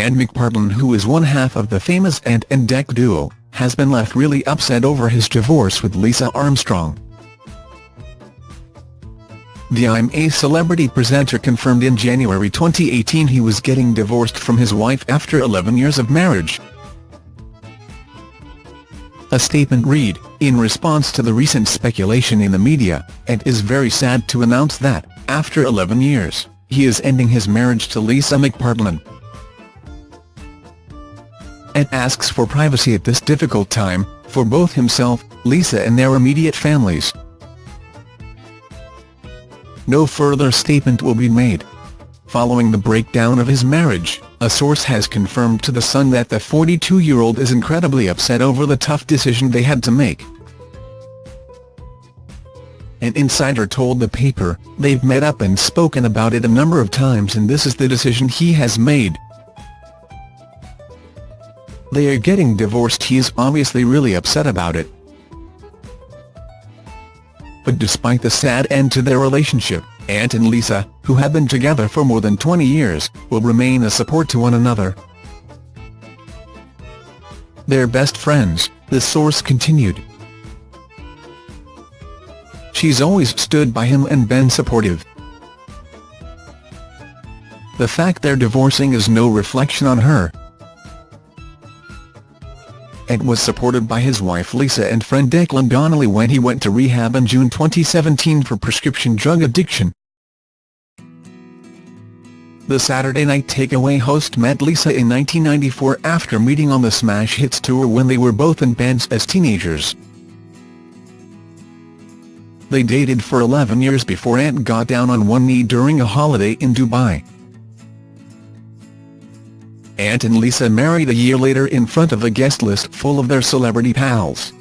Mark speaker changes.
Speaker 1: Ant McPartlin who is one half of the famous Ant and Dec duo, has been left really upset over his divorce with Lisa Armstrong. The I'm a Celebrity presenter confirmed in January 2018 he was getting divorced from his wife after 11 years of marriage. A statement read, in response to the recent speculation in the media, Ant is very sad to announce that, after 11 years, he is ending his marriage to Lisa McPartlin. Ant asks for privacy at this difficult time, for both himself, Lisa and their immediate families. No further statement will be made. Following the breakdown of his marriage, a source has confirmed to The Sun that the 42-year-old is incredibly upset over the tough decision they had to make. An insider told the paper, they've met up and spoken about it a number of times and this is the decision he has made. They are getting divorced he is obviously really upset about it. But despite the sad end to their relationship, Ant and Lisa, who have been together for more than 20 years, will remain a support to one another. They're best friends, the source continued. She's always stood by him and been supportive. The fact they're divorcing is no reflection on her, Ant was supported by his wife Lisa and friend Declan Donnelly when he went to rehab in June 2017 for prescription drug addiction. The Saturday Night Takeaway host met Lisa in 1994 after meeting on the Smash Hits tour when they were both in bands as teenagers. They dated for 11 years before Ant got down on one knee during a holiday in Dubai. Ant and Lisa married a year later in front of a guest list full of their celebrity pals.